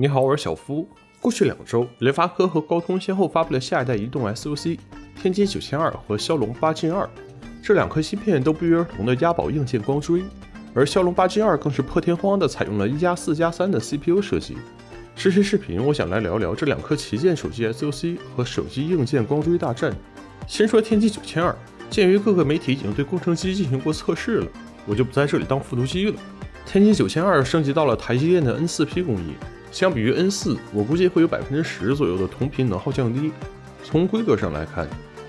你好，我是小夫。过去两周，联发科和高通先后发布了下一代移动 SoC 天玑九千二和骁龙八 Gen 二，这两颗芯片都不约而同的押宝硬件光追，而骁龙八 Gen 二更是破天荒的采用了一加四加三的 CPU 设计。这期视频我想来聊聊这两颗旗舰手机 SoC 和手机硬件光追大战。先说天玑九千二，鉴于各个媒体已经对工程机进行过测试了，我就不在这里当复读机了。天玑九千二升级到了台积电的 N 四 P 工艺。相比于 N 四，我估计会有百分之十左右的同频能耗降低。从规格上来看，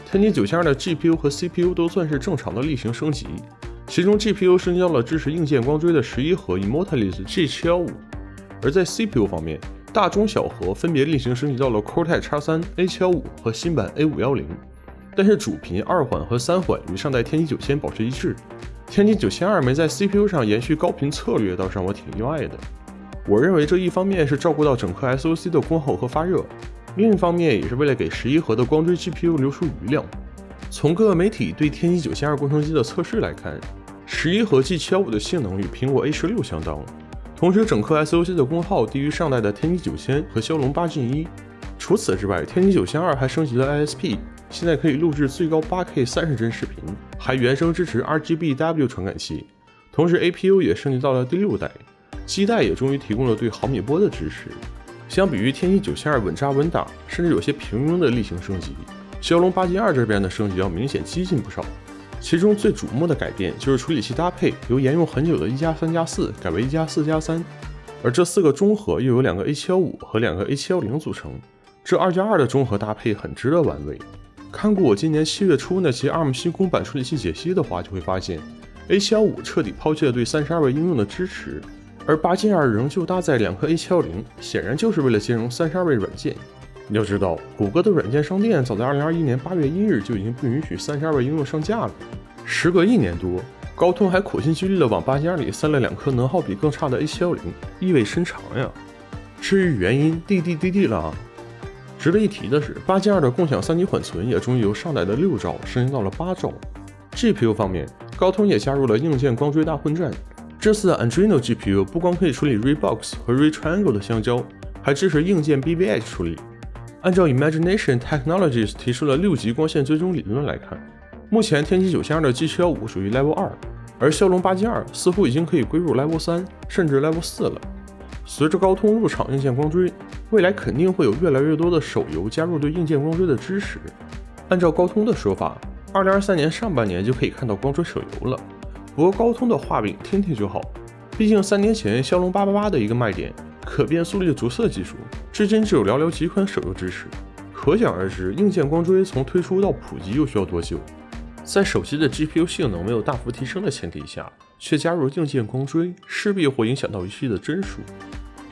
天玑九千二的 GPU 和 CPU 都算是正常的例行升级，其中 GPU 升级到了支持硬件光追的十一核 Immortalis G715，而在 CPU 方面，大中小核分别例行升级到了 Cortex X3 A75 和新版 A510，但是主频二缓和三缓与上代天玑九千保持一致。天玑九千二没在 CPU 上延续高频策略，倒是让我挺意外的。我认为这一方面是照顾到整颗 SoC 的功耗和发热，另一方面也是为了给十一核的光追 GPU 留出余量。从各个媒体对天玑九千二工程机的测试来看，十一核 G715 的性能与苹果 A 十六相当，同时整颗 SoC 的功耗低于上代的天玑九千和骁龙八 Gen 一。除此之外，天玑九千二还升级了 ISP，现在可以录制最高 8K 三十帧视频，还原生支持 RGBW 传感器，同时 APU 也升级到了第六代。基带也终于提供了对毫米波的支持。相比于天玑九千二稳扎稳打，甚至有些平庸的例行升级，骁龙八 Gen 二这边的升级要明显激进不少。其中最瞩目的改变就是处理器搭配由沿用很久的一加三加四改为一加四加三，而这四个中核又有两个 A 七幺五和两个 A 七幺零组成，这二加二的中核搭配很值得玩味。看过我今年七月初那期 ARM 新公版处理器解析的话，就会发现 A 七幺五彻底抛弃了对三十二位应用的支持。而八 Gen 二仍旧搭载两颗 A 七幺零，显然就是为了兼容三十二位软件。要知道，谷歌的软件商店早在二零二一年八月一日就已经不允许三十二位应用上架了。时隔一年多，高通还苦心积虑的往八 Gen 二里塞了两颗能耗比更差的 A 七幺零，意味深长呀。至于原因，滴滴滴滴了啊！值得一提的是，八 Gen 二的共享三级缓存也终于由上代的六兆升级到了八兆。GPU 方面，高通也加入了硬件光追大混战。这次的 Adreno GPU 不光可以处理 Rebox 和 Retriangle 的相交，还支持硬件 BVH 处理。按照 Imagination Technologies 提出的六级光线追踪理论来看，目前天玑九千二的 G715 属于 Level 二，而骁龙八 Gen 二似乎已经可以归入 Level 三，甚至 Level 四了。随着高通入场硬件光追，未来肯定会有越来越多的手游加入对硬件光追的支持。按照高通的说法，二零二三年上半年就可以看到光追手游了。不过高通的画饼听听就好，毕竟三年前骁龙八八八的一个卖点可变速率着色技术，至今只有寥寥几款手游支持，可想而知硬件光追从推出到普及又需要多久。在手机的 GPU 性能没有大幅提升的前提下，却加入硬件光追，势必会影响到游戏的帧数。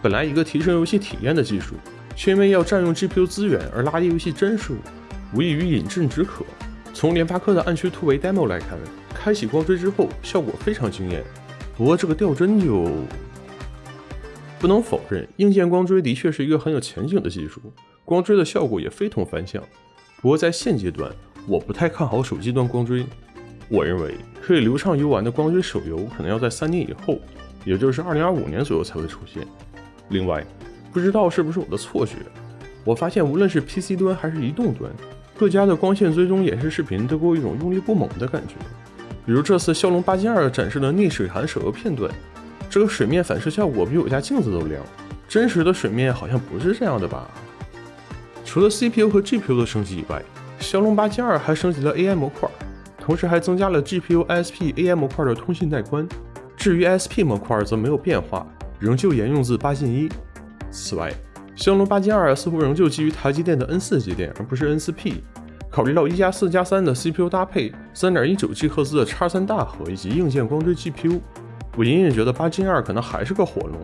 本来一个提升游戏体验的技术，却因为要占用 GPU 资源而拉低游戏帧数，无异于饮鸩止渴。从联发科的暗区突围 demo 来看，开启光追之后效果非常惊艳。不过这个掉帧就不能否认，硬件光追的确是一个很有前景的技术，光追的效果也非同凡响。不过在现阶段，我不太看好手机端光追。我认为可以流畅游玩的光追手游可能要在三年以后，也就是二零二五年左右才会出现。另外，不知道是不是我的错觉，我发现无论是 PC 端还是移动端。各家的光线追踪演示视频都给我一种用力不猛的感觉，比如这次骁龙八 Gen 二展示的逆水寒手游片段，这个水面反射效果比我家镜子都亮，真实的水面好像不是这样的吧？除了 CPU 和 GPU 的升级以外，骁龙八 Gen 二还升级了 AI 模块，同时还增加了 GPU ISP AI 模块的通信带宽。至于 ISP 模块则没有变化，仍旧沿用自八千一。此外，骁龙八 Gen 二似乎仍旧基于台积电的 N 四节点，而不是 N 四 P。考虑到一加四加三的 CPU 搭配，三点一九 G 赫兹的叉三大核以及硬件光追 GPU，我隐隐觉得八 Gen 二可能还是个火龙。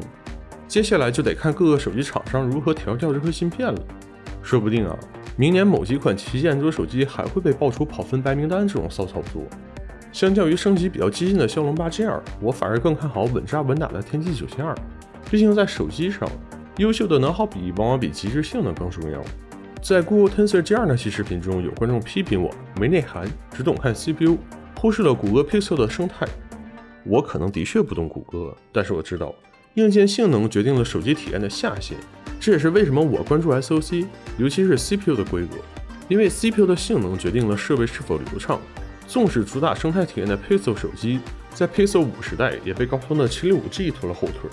接下来就得看各个手机厂商如何调教这颗芯片了。说不定啊，明年某几款旗舰桌手机还会被爆出跑分白名单这种骚操作。相较于升级比较激进的骁龙八 Gen 二，我反而更看好稳扎稳打的天玑九千二。毕竟在手机上。优秀的能耗比往往比极致性能更重要。在 Google Tensor G2 那期视频中，有观众批评我没内涵，只懂看 CPU，忽视了谷歌 Pixel 的生态。我可能的确不懂谷歌，但是我知道硬件性能决定了手机体验的下限。这也是为什么我关注 SOC，尤其是 CPU 的规格，因为 CPU 的性能决定了设备是否流畅。纵使主打生态体验的 Pixel 手机，在 Pixel 五时代也被高通的 765G 拖了后腿。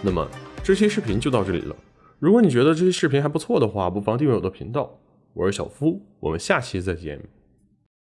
那么这期视频就到这里了。如果你觉得这些视频还不错的话，不妨订阅我的频道。我是小夫，我们下期再见。